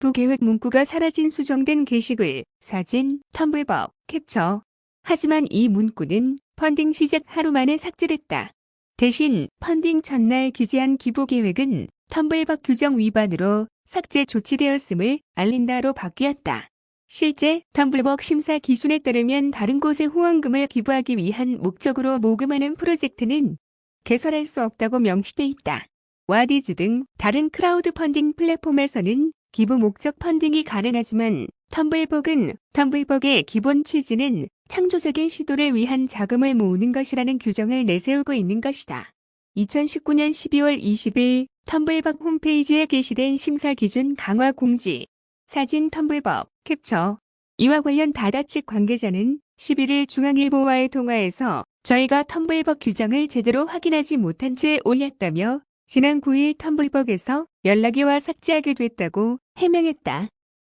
부계획 문구가 사라진 수정된 게시글, 사진, 텀블벅, 캡처. 하지만 이 문구는 펀딩 시작 하루 만에 삭제됐다. 대신 펀딩 전날 기재한 기부 계획은 텀블벅 규정 위반으로 삭제 조치되었음을 알린다로 바뀌었다. 실제 텀블벅 심사 기준에 따르면 다른 곳에 후원금을 기부하기 위한 목적으로 모금하는 프로젝트는 개설할 수 없다고 명시돼 있다. 와디즈 등 다른 크라우드 펀딩 플랫폼에서는 기부 목적 펀딩이 가능하지만 텀블벅은 텀블벅의 기본 취지는 창조적인 시도를 위한 자금을 모으는 것이라는 규정을 내세우고 있는 것이다. 2019년 12월 20일 텀블벅 홈페이지에 게시된 심사 기준 강화 공지, 사진 텀블벅, 캡처. 이와 관련 다다 측 관계자는 11일 중앙일보와의 통화에서 저희가 텀블벅 규정을 제대로 확인하지 못한 채 올렸다며 지난 9일 텀블벅에서 연락이 와 삭제하게 됐다고 해명했다.